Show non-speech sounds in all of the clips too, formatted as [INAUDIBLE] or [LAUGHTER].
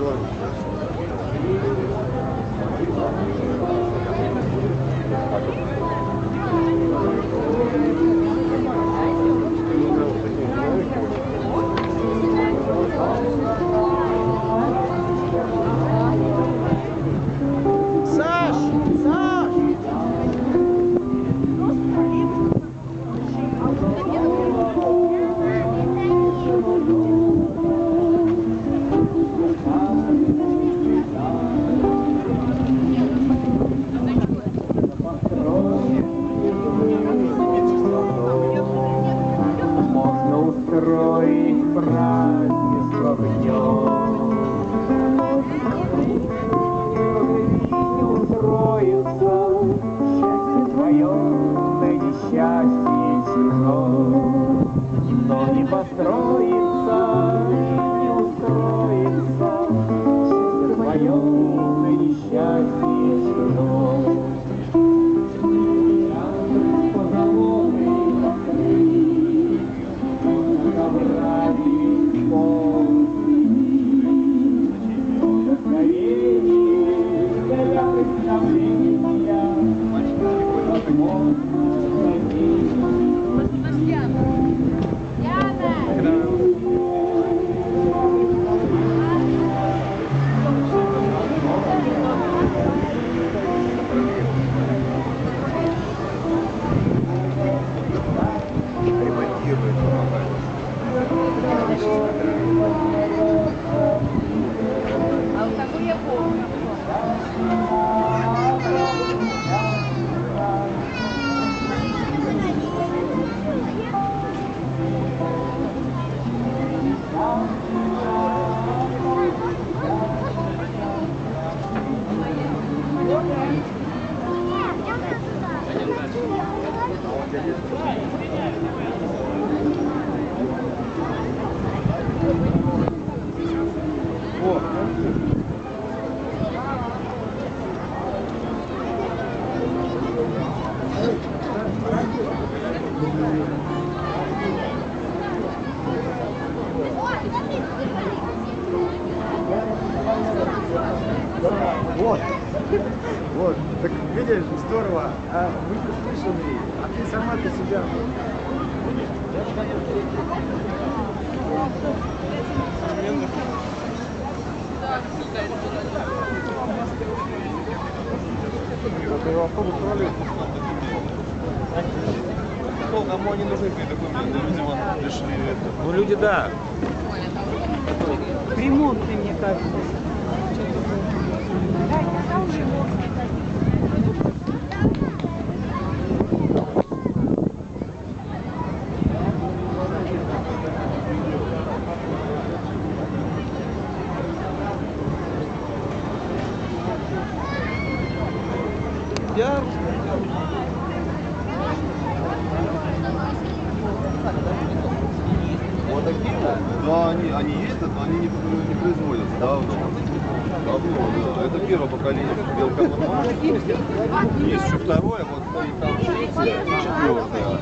Jorge. Вот. Вот. Так видишь, здорово. А мы услышали, а ты сама для себя. Ну, кому они нужны были документы? Видимо, пришли это. Ну люди да. Ремонтный, мне кажется. ну, это первое поколение белкоплодного. Есть еще второе, вот ну, и там третье, четвертое.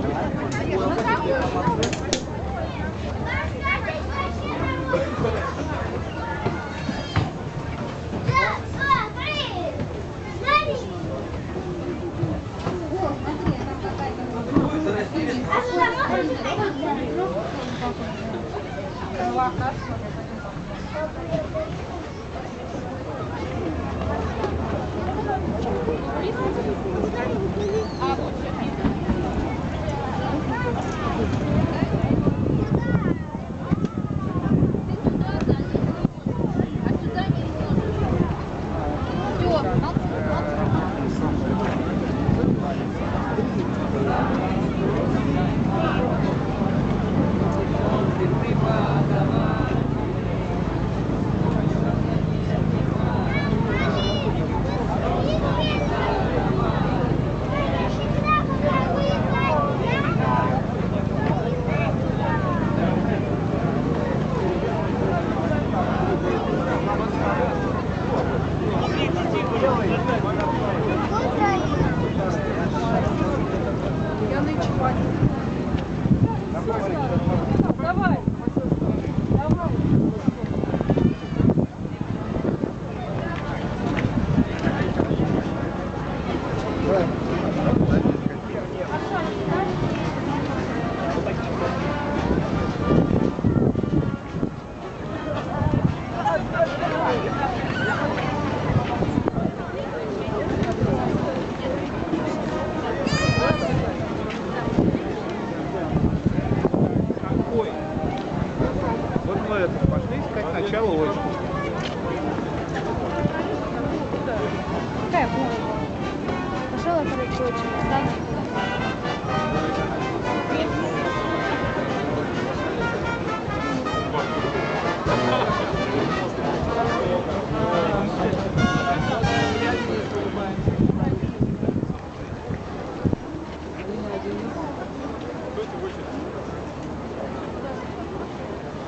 Очень останется.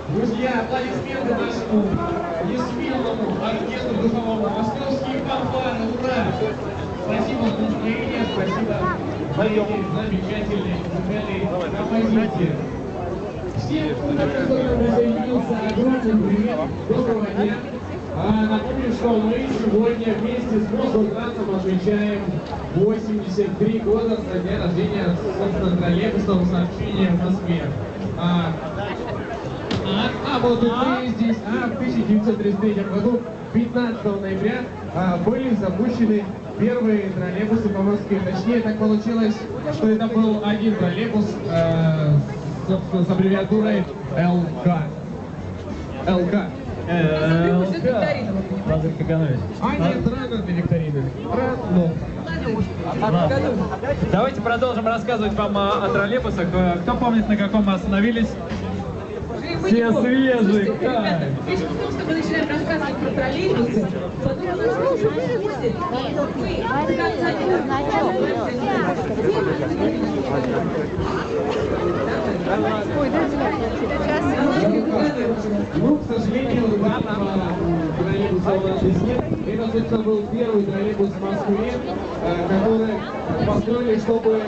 Друзья, аплодисменты нашему несмелому оркестру духовому. Московские фанфары, ура! Спасибо за настроение, спасибо за замечательные музыкальные композиции. Всем, кто присоединился, огромный привет, доброго дня. А, напомню, что мы сегодня вместе с Мосгорградом отмечаем 83 года со дня рождения, собственно, троллейбусного сообщения в Москве. А, а, а вот мы здесь, а, в 1933 году, 15 ноября, а, были запущены первые троллейбусы по Москве. Точнее, так получилось, что это был один троллейбус, э, собственно, с аббревиатурой ЛК. ЛК. Лазарь Каганович. А нет, рано для викторины. Давайте продолжим рассказывать вам о, о троллейбусах. Э, Кто помнит, на каком мы остановились? Все свежие, Ребята, фишка в том, что мы начинаем рассказывать про троллейбусы, будет будет, вы Ну, к сожалению, данного троллейбуса у нас здесь нет. Это, собственно, был первый троллейбус в Москве, э, который построили, чтобы,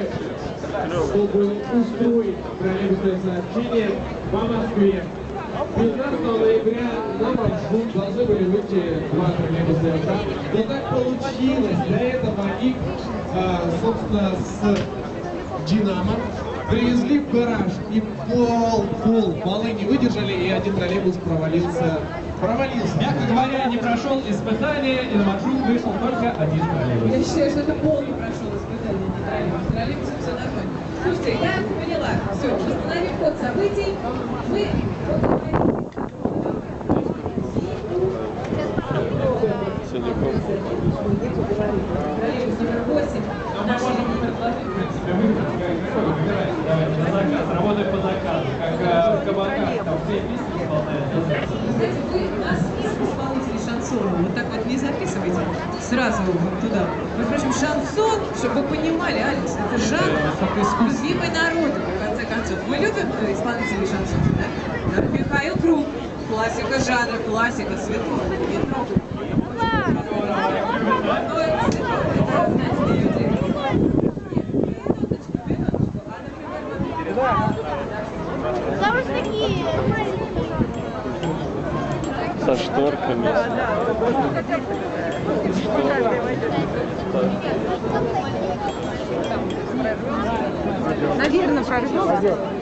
чтобы устроить троллейбусное сообщение по Москве. 15 ноября на маршрут должны были выйти два троллейбуса. Но так получилось. Для этого их, э, собственно, с Динамо привезли в гараж и пол, пол, полы не выдержали, и один троллейбус провалился. Провалился. Мягко говоря, не прошел испытание, и на маршрут вышел только один троллейбус. Я считаю, что это пол не прошел испытание, не троллейбус. Троллейбус все нормально. Слушайте, я поняла. Все, восстановим ход событий. Мы Троллейбус номер 8. Но мы можем предложить, в принципе, выбрать, как выбирать, давайте, на заказ, работать по заказу, как в кабаках, там все песни исполняют. Знаете, вы нас шансона вот так вот не записывайте сразу вот туда. Между прочим, шансон, чтобы вы понимали, Алекс, это жанр любимый народу, в конце концов. Мы любим исполнителей шансона, да? Да, Михаил Круг, классика жанра, классика, Светлана, не трогай. Ну, это Светлана, это, знаете, люди. Нет, минуточку, минуточку. А, например, вот Там же такие маленькие.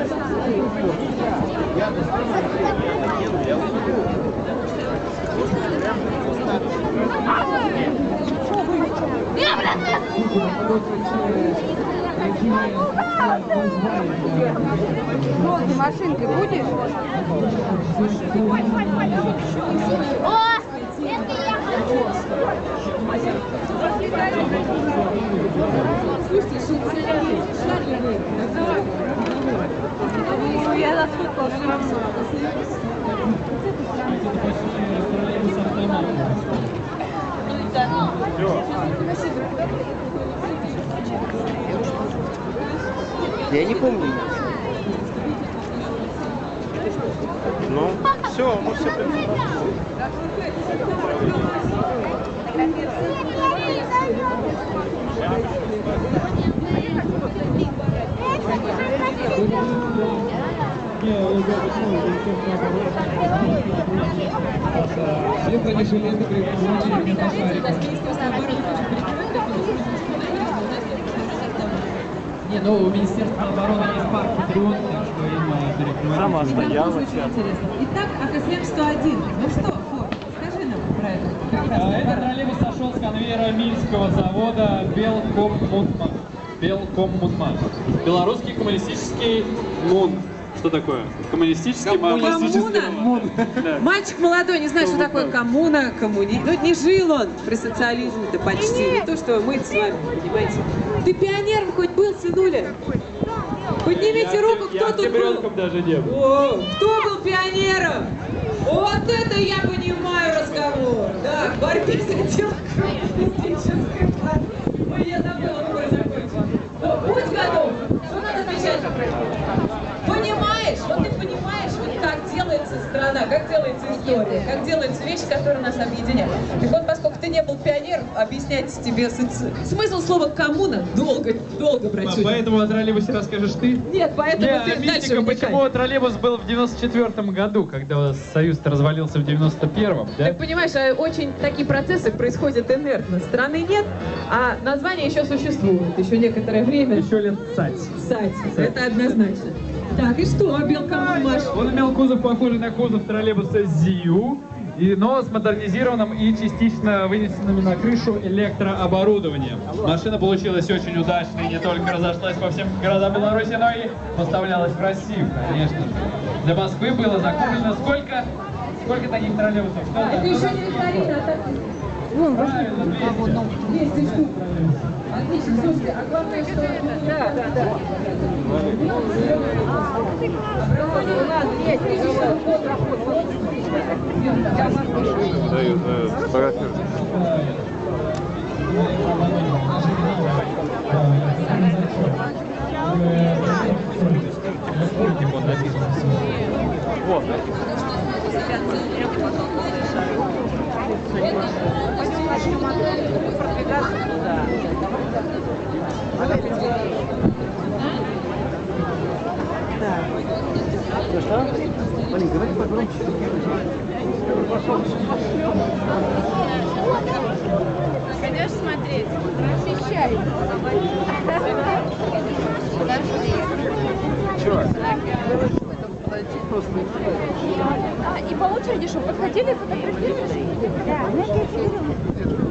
Со шторками. Наверное, прорвется. Розы машинкой будешь? О, это я хочу. Я не помню. Ну, все, мы все Обороны хочет прикрыть, так вот, Не, ну у Министерства обороны есть парк Патриот, так что им э, перекрывать. Сама стояла очень интересно. Итак, АКСМ-101. Ну что, Фор, скажи нам про это. А, прекрасный Этот аппарат. троллейбус сошел с конвейера Минского завода Белкоммутман. Белкоммутман. Белорусский коммунистический МУН. Что такое? Коммунистический ма- Коммуна? Да. Мальчик молодой, не знает, что Ну, такое коммуна, коммуни... Ну, не жил он при социализме-то почти. Не то, что мы с вами, понимаете. Ты пионером хоть был, сынуля? Поднимите Я руку, кто я тут был. даже не был. О, кто был пионером? Вот это я понимаю разговор. Да, в борьбе за [LAUGHS] отдел коммунистической партии. Ой, я забыла, выбор закончил. О, Будь готов. Что надо отвечать? Понимаешь? Вот ты понимаешь, вот как делается страна, как делается история, как делаются вещи, которые нас объединяют. Так вот, поскольку ты не был пионером, объяснять тебе смысл слова коммуна долго, долго, братюня. Поэтому о троллейбусе расскажешь ты? Нет, поэтому Не, ты дальше мистика, вникай. почему троллейбус был в 94 году, когда Союз-то развалился в 91-м, да? Так понимаешь, а очень такие процессы происходят инертно. Страны нет, а название еще существует. Еще некоторое время. Еще лет цать. Кстати, это однозначно. Так, и что, белка Маш? Он имел кузов, похожий на кузов троллейбуса ЗИУ, и, но с модернизированным и частично вынесенным на крышу электрооборудованием. Машина получилась очень удачной, не только разошлась по всем городам Беларуси, но и поставлялась в Россию, конечно же. Для Москвы было закуплено сколько? Сколько таких троллейбусов? Это еще не викторина, а так... Правильно, 200. 200 штук. Отлично, слушайте, а главное, что... Да, да, да. Дают, дают. Фотографируют. Чего? А, и по очереди что, подходили и фотографировали? Да,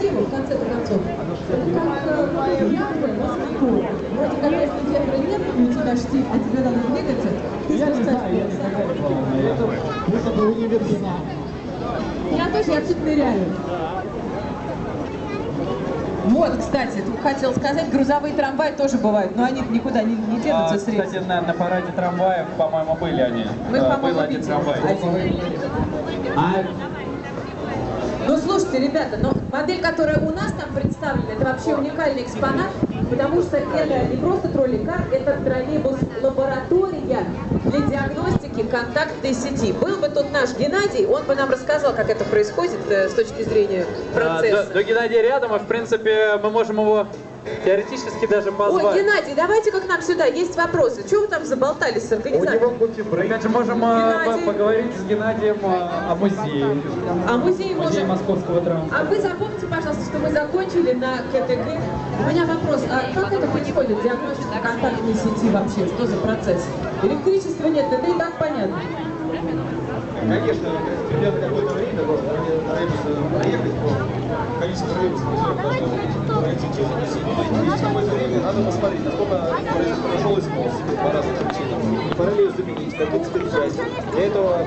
Тема, в конце концов. Это как э, ядра на скаку. Вроде как если ветра нет, у тебя штиль, а тебе надо двигаться, ты спускаешь вперед. Я тоже, я тут ныряю. Вот, кстати, тут хотел сказать, грузовые трамваи тоже бывают, но они никуда не, не денутся А, с рельс. кстати, на, на параде трамваев, по-моему, были они. Вы, А, по-моему, был один трамвай. Один. А Ну, слушайте, ребята, но модель, которая у нас там представлена, это вообще уникальный экспонат, потому что это не просто троллейкар, это троллейбус-лаборатория для диагностики контактной сети. Был бы тут наш Геннадий, он бы нам рассказал, как это происходит э, с точки зрения А, процесса. до, до Геннадия рядом, и в принципе мы можем его теоретически даже Ой, позвать. Геннадий, давайте-ка к нам сюда, есть вопросы. Чего вы там заболтались с организатором? Опять же, можем а, Геннадий. по- поговорить с Геннадием а, о музее. А музей Музей может... московского транспорта. А вы запомните, пожалуйста, что мы закончили на КТГ. У меня вопрос, а как это происходит, диагностика контактной сети вообще? Что за процесс? Электричества нет, это и так понятно. Конечно, придет какое-то время, должен троллейбус проехать по количеству которые должны пройти через сеть. И какое-то время надо посмотреть, насколько прошел полосы по разным причинам. Параллель заменить, как часть. Для этого